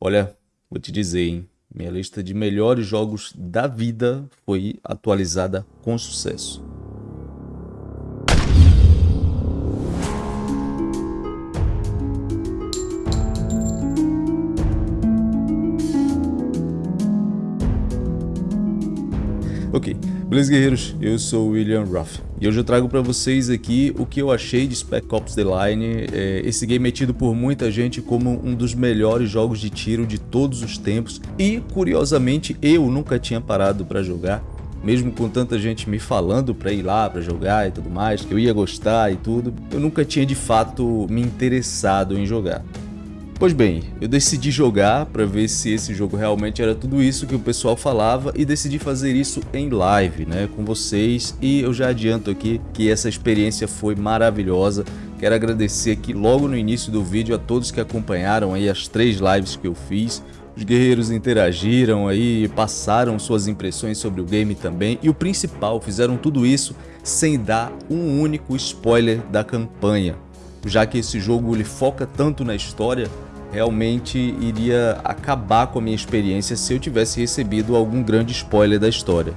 Olha, vou te dizer, hein? Minha lista de melhores jogos da vida foi atualizada com sucesso. Ok, beleza guerreiros, eu sou o William Ruff e hoje eu trago para vocês aqui o que eu achei de Spec Ops The Line. É, esse game é tido por muita gente como um dos melhores jogos de tiro de todos os tempos e curiosamente eu nunca tinha parado para jogar. Mesmo com tanta gente me falando para ir lá para jogar e tudo mais, que eu ia gostar e tudo, eu nunca tinha de fato me interessado em jogar. Pois bem, eu decidi jogar para ver se esse jogo realmente era tudo isso que o pessoal falava e decidi fazer isso em live, né, com vocês e eu já adianto aqui que essa experiência foi maravilhosa. Quero agradecer aqui logo no início do vídeo a todos que acompanharam aí as três lives que eu fiz. Os guerreiros interagiram aí, passaram suas impressões sobre o game também e o principal, fizeram tudo isso sem dar um único spoiler da campanha. Já que esse jogo ele foca tanto na história, realmente iria acabar com a minha experiência se eu tivesse recebido algum grande spoiler da história.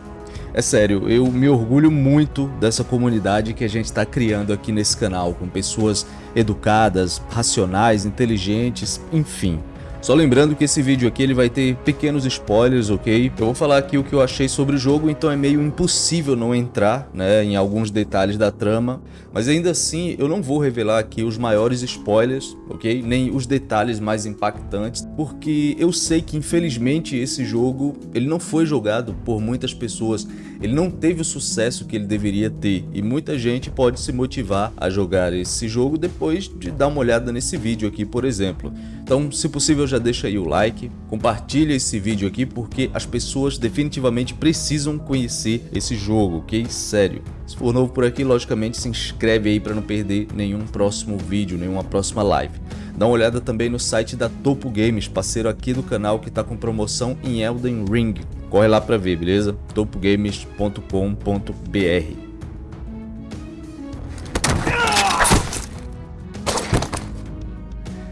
É sério, eu me orgulho muito dessa comunidade que a gente está criando aqui nesse canal, com pessoas educadas, racionais, inteligentes, enfim. Só lembrando que esse vídeo aqui ele vai ter pequenos spoilers, ok? Eu vou falar aqui o que eu achei sobre o jogo, então é meio impossível não entrar né, em alguns detalhes da trama. Mas ainda assim, eu não vou revelar aqui os maiores spoilers, ok? Nem os detalhes mais impactantes, porque eu sei que infelizmente esse jogo ele não foi jogado por muitas pessoas. Ele não teve o sucesso que ele deveria ter e muita gente pode se motivar a jogar esse jogo depois de dar uma olhada nesse vídeo aqui, por exemplo. Então, se possível, já deixa aí o like, compartilha esse vídeo aqui porque as pessoas definitivamente precisam conhecer esse jogo, ok? Sério. Se for novo por aqui, logicamente se inscreve aí para não perder nenhum próximo vídeo, nenhuma próxima live. Dá uma olhada também no site da Topo Games, parceiro aqui do canal que está com promoção em Elden Ring. Corre lá para ver, beleza? topogames.com.br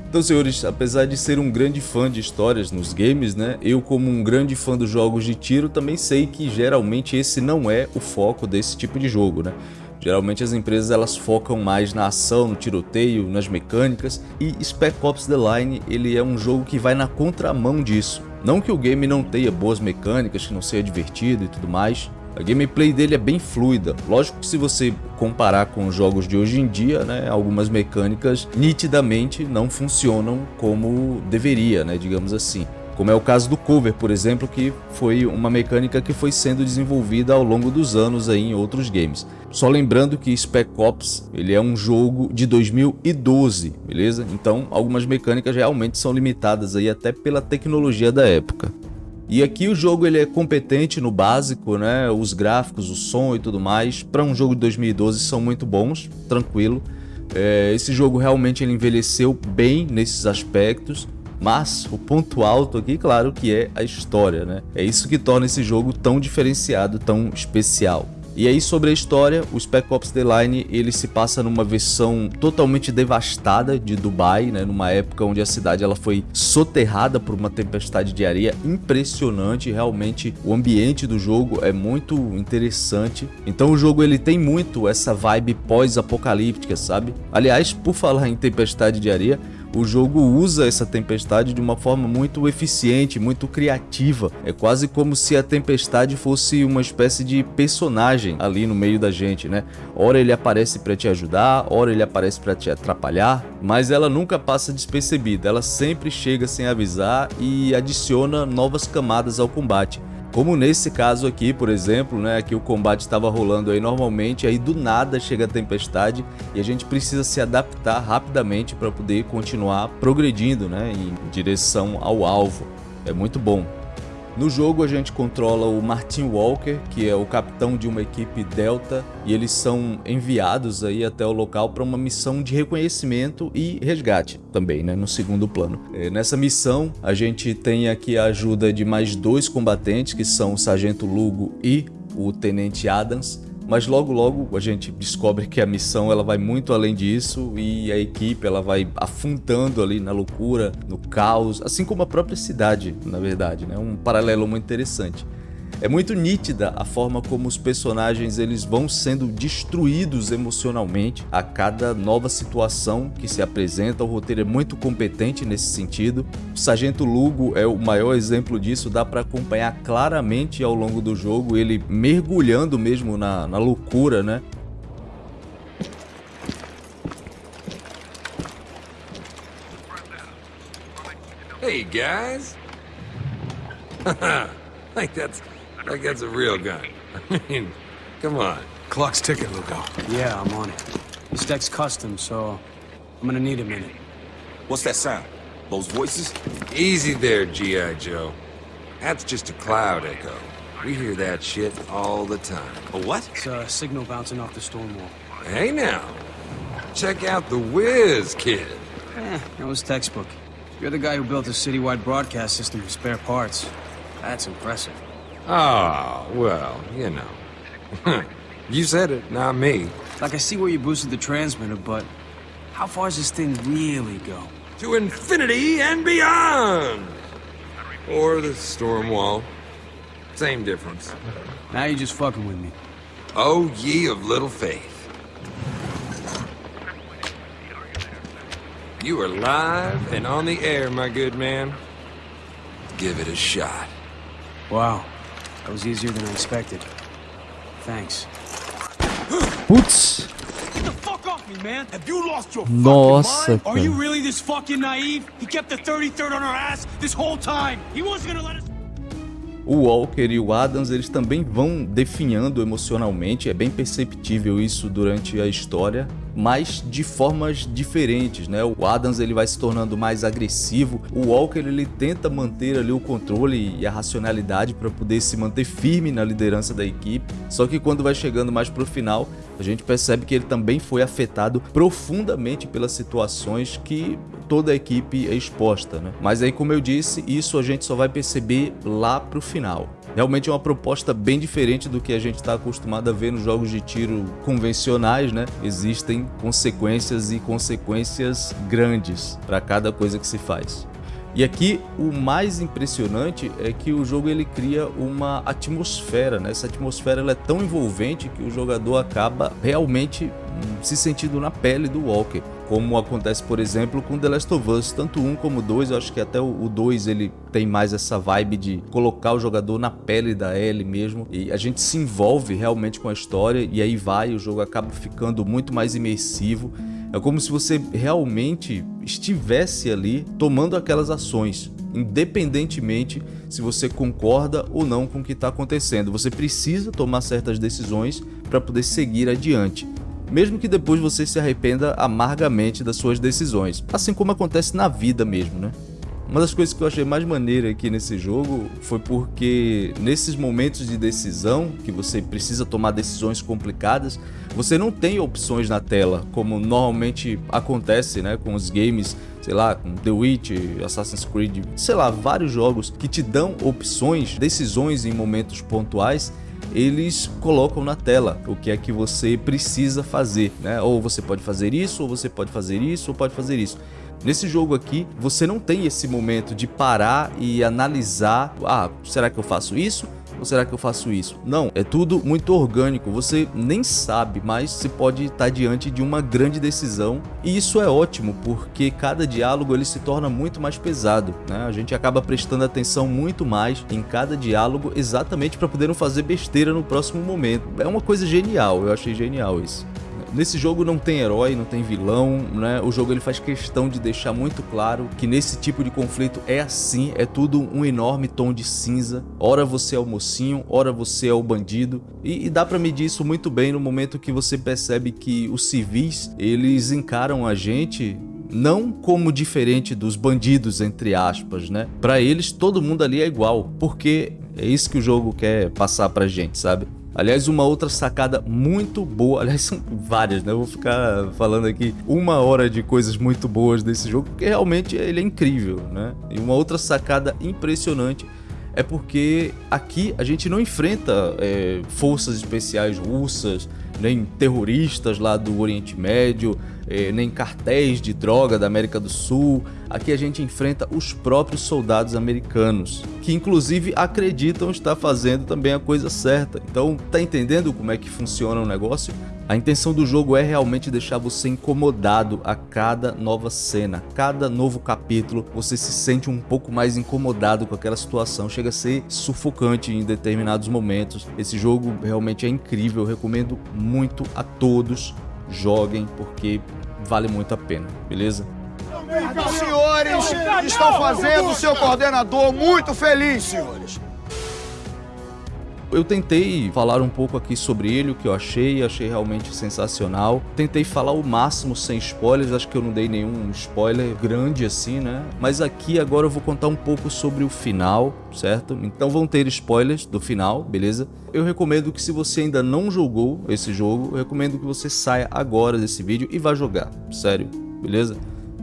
Então, senhores, apesar de ser um grande fã de histórias nos games, né, eu como um grande fã dos jogos de tiro também sei que geralmente esse não é o foco desse tipo de jogo, né? Geralmente as empresas elas focam mais na ação, no tiroteio, nas mecânicas e Spec Ops The Line ele é um jogo que vai na contramão disso. Não que o game não tenha boas mecânicas, que não seja divertido e tudo mais, a gameplay dele é bem fluida. Lógico que se você comparar com os jogos de hoje em dia, né, algumas mecânicas nitidamente não funcionam como deveria, né, digamos assim. Como é o caso do cover, por exemplo, que foi uma mecânica que foi sendo desenvolvida ao longo dos anos aí em outros games. Só lembrando que Spec Ops ele é um jogo de 2012, beleza? Então algumas mecânicas realmente são limitadas aí até pela tecnologia da época. E aqui o jogo ele é competente no básico, né? Os gráficos, o som e tudo mais, para um jogo de 2012 são muito bons, tranquilo. É, esse jogo realmente ele envelheceu bem nesses aspectos, mas o ponto alto aqui, claro, que é a história, né? É isso que torna esse jogo tão diferenciado, tão especial. E aí sobre a história, o Spec Ops The Line ele se passa numa versão totalmente devastada de Dubai, né, numa época onde a cidade ela foi soterrada por uma tempestade de areia impressionante, realmente o ambiente do jogo é muito interessante. Então o jogo ele tem muito essa vibe pós-apocalíptica, sabe? Aliás, por falar em tempestade de areia, o jogo usa essa tempestade de uma forma muito eficiente, muito criativa. É quase como se a tempestade fosse uma espécie de personagem ali no meio da gente, né? Ora ele aparece para te ajudar, ora ele aparece para te atrapalhar, mas ela nunca passa despercebida, ela sempre chega sem avisar e adiciona novas camadas ao combate. Como nesse caso aqui, por exemplo, né, que o combate estava rolando aí normalmente, aí do nada chega a tempestade e a gente precisa se adaptar rapidamente para poder continuar progredindo né, em direção ao alvo. É muito bom. No jogo a gente controla o Martin Walker, que é o capitão de uma equipe Delta, e eles são enviados aí até o local para uma missão de reconhecimento e resgate também, né, no segundo plano. É, nessa missão a gente tem aqui a ajuda de mais dois combatentes, que são o Sargento Lugo e o Tenente Adams, mas logo logo a gente descobre que a missão ela vai muito além disso e a equipe ela vai afundando ali na loucura, no caos, assim como a própria cidade, na verdade, né? Um paralelo muito interessante. É muito nítida a forma como os personagens eles vão sendo destruídos emocionalmente a cada nova situação que se apresenta. O roteiro é muito competente nesse sentido. O Sargento Lugo é o maior exemplo disso, dá para acompanhar claramente ao longo do jogo ele mergulhando mesmo na, na loucura, né? Hey guys! like that's Like that's a real gun. I mean, come on. Clock's ticking, Lugo. Yeah, I'm on it. This deck's custom, so I'm gonna need a minute. What's that sound? Those voices? Easy there, G.I. Joe. That's just a cloud echo. We hear that shit all the time. A what? It's a signal bouncing off the storm wall. Hey now, check out the Whiz, kid. Eh, that was textbook. You're the guy who built a citywide broadcast system for spare parts. That's impressive. Oh, well, you know. you said it, not me. Like, I see where you boosted the transmitter, but how far does this thing really go? To infinity and beyond! Or the storm wall. Same difference. Now you're just fucking with me. Oh, ye of little faith. You are live and on the air, my good man. Give it a shot. Wow. That was easier than I expected. Thanks. Putz! Get the fuck off me, man! Have you lost your Nossa, fucking mind? Are you cara. really this fucking naive? He kept the 33rd on our ass this whole time! He wasn't gonna let us... O Walker e o Adams eles também vão definhando emocionalmente, é bem perceptível isso durante a história, mas de formas diferentes, né? O Adams ele vai se tornando mais agressivo, o Walker ele tenta manter ali o controle e a racionalidade para poder se manter firme na liderança da equipe. Só que quando vai chegando mais pro final, a gente percebe que ele também foi afetado profundamente pelas situações que toda a equipe é exposta, né? Mas aí, como eu disse, isso a gente só vai perceber lá pro final. Realmente é uma proposta bem diferente do que a gente está acostumado a ver nos jogos de tiro convencionais, né? Existem consequências e consequências grandes para cada coisa que se faz. E aqui o mais impressionante é que o jogo ele cria uma atmosfera, né? Essa atmosfera ela é tão envolvente que o jogador acaba realmente hum, se sentindo na pele do Walker, como acontece, por exemplo, com The Last of Us, tanto um como dois, eu acho que até o 2 ele tem mais essa vibe de colocar o jogador na pele da Ellie mesmo, e a gente se envolve realmente com a história e aí vai, o jogo acaba ficando muito mais imersivo. É como se você realmente estivesse ali tomando aquelas ações, independentemente se você concorda ou não com o que está acontecendo. Você precisa tomar certas decisões para poder seguir adiante. Mesmo que depois você se arrependa amargamente das suas decisões, assim como acontece na vida mesmo, né? Uma das coisas que eu achei mais maneira aqui nesse jogo foi porque nesses momentos de decisão, que você precisa tomar decisões complicadas, você não tem opções na tela, como normalmente acontece né, com os games, sei lá, com The Witch, Assassin's Creed, sei lá, vários jogos que te dão opções, decisões em momentos pontuais eles colocam na tela o que é que você precisa fazer, né? Ou você pode fazer isso, ou você pode fazer isso, ou pode fazer isso. Nesse jogo aqui, você não tem esse momento de parar e analisar, ah, será que eu faço isso? Ou será que eu faço isso? Não, é tudo muito orgânico, você nem sabe, mas você pode estar diante de uma grande decisão e isso é ótimo, porque cada diálogo ele se torna muito mais pesado, né? A gente acaba prestando atenção muito mais em cada diálogo exatamente para poder não fazer besteira no próximo momento. É uma coisa genial, eu achei genial isso. Nesse jogo não tem herói, não tem vilão, né? O jogo ele faz questão de deixar muito claro que nesse tipo de conflito é assim, é tudo um enorme tom de cinza. Ora você é o mocinho, ora você é o bandido. E, e dá para medir isso muito bem no momento que você percebe que os civis, eles encaram a gente não como diferente dos bandidos, entre aspas, né? Para eles, todo mundo ali é igual, porque é isso que o jogo quer passar pra gente, sabe? Aliás, uma outra sacada muito boa, aliás, são várias, né? Eu vou ficar falando aqui uma hora de coisas muito boas desse jogo, porque realmente ele é incrível, né? E uma outra sacada impressionante é porque aqui a gente não enfrenta é, forças especiais russas, nem terroristas lá do Oriente Médio, é, nem cartéis de droga da América do Sul. Aqui a gente enfrenta os próprios soldados americanos, que inclusive acreditam estar fazendo também a coisa certa. Então, tá entendendo como é que funciona o negócio? A intenção do jogo é realmente deixar você incomodado a cada nova cena, cada novo capítulo, você se sente um pouco mais incomodado com aquela situação, chega a ser sufocante em determinados momentos. Esse jogo realmente é incrível, eu recomendo muito a todos, joguem porque vale muito a pena, beleza? Os senhores estão fazendo o seu coordenador muito feliz, senhores. Eu tentei falar um pouco aqui sobre ele, o que eu achei, achei realmente sensacional. Tentei falar o máximo sem spoilers, acho que eu não dei nenhum spoiler grande assim, né? Mas aqui agora eu vou contar um pouco sobre o final, certo? Então vão ter spoilers do final, beleza? Eu recomendo que se você ainda não jogou esse jogo, eu recomendo que você saia agora desse vídeo e vá jogar, sério, beleza?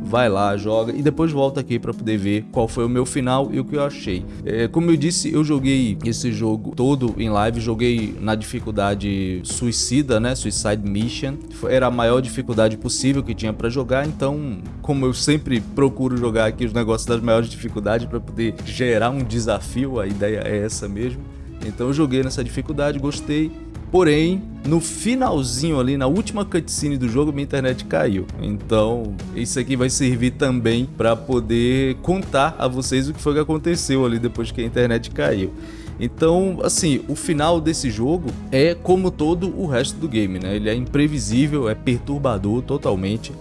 Vai lá, joga e depois volta aqui para poder ver qual foi o meu final e o que eu achei. É, como eu disse, eu joguei esse jogo todo em live, joguei na dificuldade suicida, né, Suicide Mission, era a maior dificuldade possível que tinha para jogar, então como eu sempre procuro jogar aqui os negócios das maiores dificuldades para poder gerar um desafio, a ideia é essa mesmo. Então eu joguei nessa dificuldade, gostei Porém, no finalzinho ali, na última cutscene do jogo, minha internet caiu. Então, isso aqui vai servir também para poder contar a vocês o que foi que aconteceu ali depois que a internet caiu. Então, assim, o final desse jogo é como todo o resto do game, né? Ele é imprevisível, é perturbador totalmente.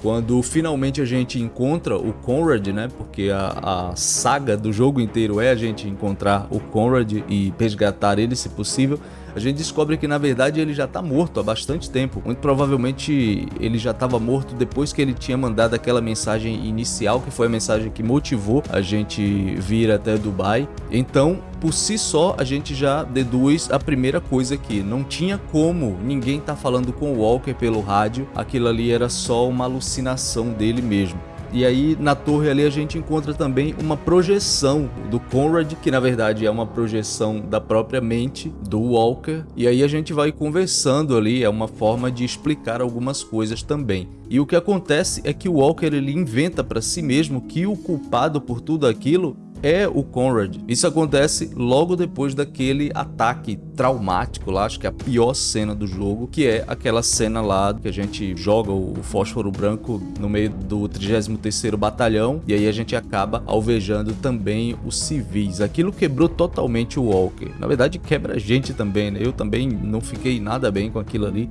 Quando finalmente a gente encontra o Conrad, né? Porque a, a, saga do jogo inteiro é a gente encontrar o Conrad e resgatar ele se possível a gente descobre que na verdade ele já está morto há bastante tempo. Muito provavelmente ele já estava morto depois que ele tinha mandado aquela mensagem inicial, que foi a mensagem que motivou a gente vir até Dubai. Então, por si só, a gente já deduz a primeira coisa aqui. Não tinha como ninguém estar tá falando com o Walker pelo rádio, aquilo ali era só uma alucinação dele mesmo. E aí na torre ali a gente encontra também uma projeção do Conrad, que na verdade é uma projeção da própria mente do Walker. E aí a gente vai conversando ali, é uma forma de explicar algumas coisas também. E o que acontece é que o Walker ele inventa para si mesmo que o culpado por tudo aquilo é o Conrad. Isso acontece logo depois daquele ataque traumático lá, acho que é a pior cena do jogo, que é aquela cena lá que a gente joga o fósforo branco no meio do 33º Batalhão e aí a gente acaba alvejando também os civis. Aquilo quebrou totalmente o Walker. Na verdade quebra a gente também, né? Eu também não fiquei nada bem com aquilo ali.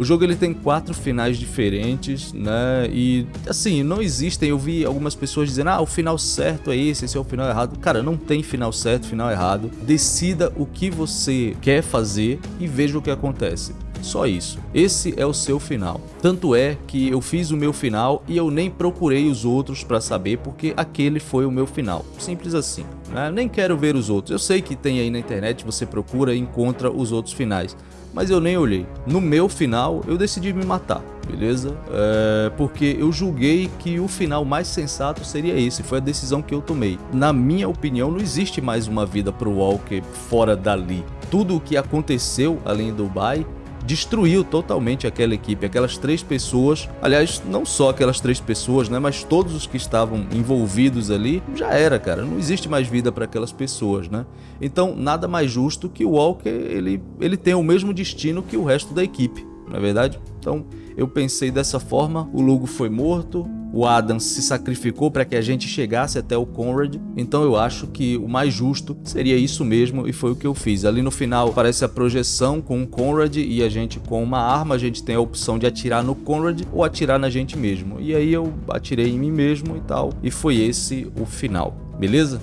O jogo ele tem quatro finais diferentes, né? E assim, não existem. Eu vi algumas pessoas dizendo: "Ah, o final certo é esse, esse é o final errado". Cara, não tem final certo, final errado. Decida o que você quer fazer e veja o que acontece. Só isso. Esse é o seu final. Tanto é que eu fiz o meu final e eu nem procurei os outros para saber porque aquele foi o meu final. Simples assim. Né? Nem quero ver os outros. Eu sei que tem aí na internet, você procura e encontra os outros finais mas eu nem olhei. No meu final, eu decidi me matar, beleza? É, porque eu julguei que o final mais sensato seria esse, foi a decisão que eu tomei. Na minha opinião, não existe mais uma vida pro Walker fora dali. Tudo o que aconteceu além do Dubai destruiu totalmente aquela equipe, aquelas três pessoas, aliás, não só aquelas três pessoas, né, mas todos os que estavam envolvidos ali, já era, cara, não existe mais vida para aquelas pessoas, né? Então, nada mais justo que o Walker, ele, ele tenha o mesmo destino que o resto da equipe, não é verdade? Então, eu pensei dessa forma, o Lugo foi morto, o Adam se sacrificou para que a gente chegasse até o Conrad, então eu acho que o mais justo seria isso mesmo e foi o que eu fiz. Ali no final aparece a projeção com o Conrad e a gente com uma arma, a gente tem a opção de atirar no Conrad ou atirar na gente mesmo. E aí eu atirei em mim mesmo e tal, e foi esse o final, beleza?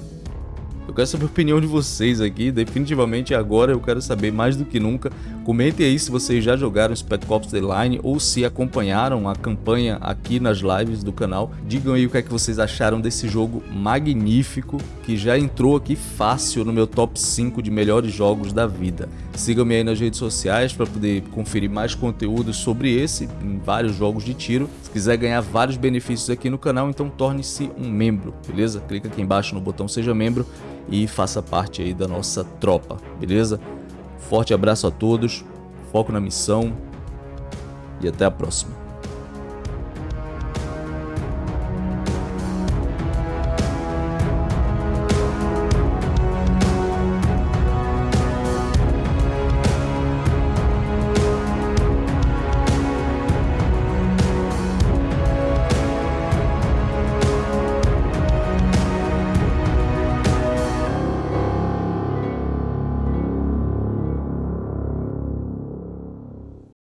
Eu quero saber a opinião de vocês aqui, definitivamente agora eu quero saber mais do que nunca Comentem aí se vocês já jogaram Spec Ops The Line ou se acompanharam a campanha aqui nas lives do canal. Digam aí o que é que vocês acharam desse jogo magnífico que já entrou aqui fácil no meu top 5 de melhores jogos da vida. Sigam-me aí nas redes sociais para poder conferir mais conteúdo sobre esse em vários jogos de tiro. Se quiser ganhar vários benefícios aqui no canal, então torne-se um membro, beleza? Clica aqui embaixo no botão seja membro e faça parte aí da nossa tropa, beleza? Forte abraço a todos, foco na missão e até a próxima.